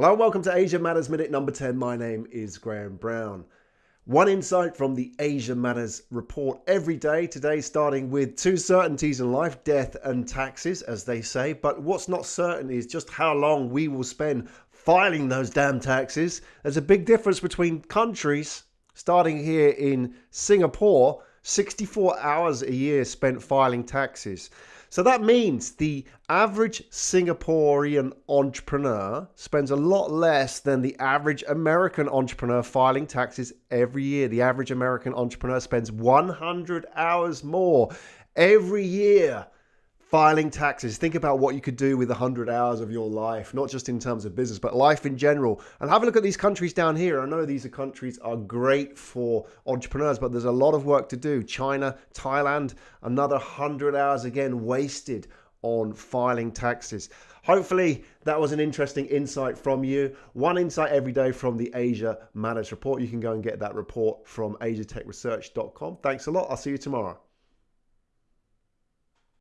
Hello and welcome to Asia Matters Minute number 10. My name is Graham Brown. One insight from the Asia Matters report every day. Today, starting with two certainties in life death and taxes, as they say. But what's not certain is just how long we will spend filing those damn taxes. There's a big difference between countries. Starting here in Singapore, 64 hours a year spent filing taxes. So that means the average Singaporean entrepreneur spends a lot less than the average American entrepreneur filing taxes every year. The average American entrepreneur spends 100 hours more every year filing taxes. Think about what you could do with 100 hours of your life, not just in terms of business, but life in general. And have a look at these countries down here. I know these are countries are great for entrepreneurs, but there's a lot of work to do. China, Thailand, another 100 hours again wasted on filing taxes. Hopefully, that was an interesting insight from you. One insight every day from the Asia Matters report. You can go and get that report from asiatechresearch.com. Thanks a lot. I'll see you tomorrow.